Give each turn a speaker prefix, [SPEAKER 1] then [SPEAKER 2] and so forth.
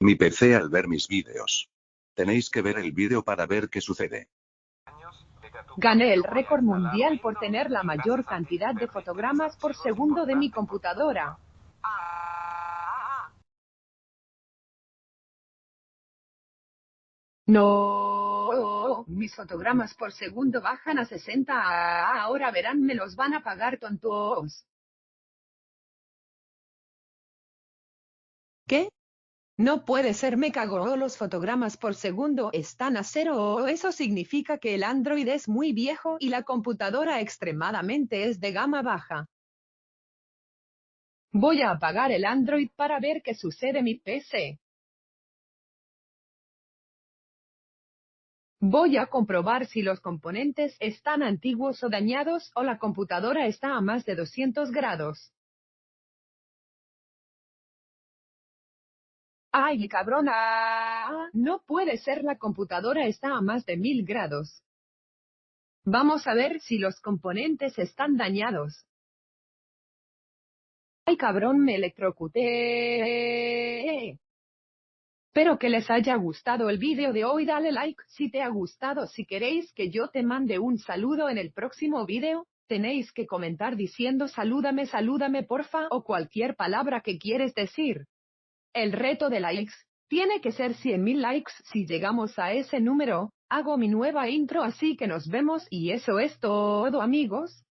[SPEAKER 1] Mi PC al ver mis vídeos. Tenéis que ver el vídeo para ver qué sucede.
[SPEAKER 2] Gané el récord mundial por tener la mayor cantidad de fotogramas por segundo de mi computadora. No, mis fotogramas por segundo bajan a 60. Ahora verán, me los van a pagar tontos. No puede ser, me cago. Los fotogramas por segundo están a cero. Eso significa que el Android es muy viejo y la computadora extremadamente es de gama baja. Voy a apagar el Android para ver qué sucede mi PC. Voy a comprobar si los componentes están antiguos o dañados o la computadora está a más de 200 grados. ¡Ay, cabrona! No puede ser, la computadora está a más de 1000 grados. Vamos a ver si los componentes están dañados. ¡Ay, cabrón, me electrocuté! Espero que les haya gustado el vídeo de hoy. Dale like si te ha gustado. Si queréis que yo te mande un saludo en el próximo vídeo, tenéis que comentar diciendo salúdame, salúdame porfa o cualquier palabra que quieres decir. El reto de likes tiene que ser 100.000 likes. Si llegamos a ese número, hago mi nueva intro así que nos vemos y eso es todo amigos.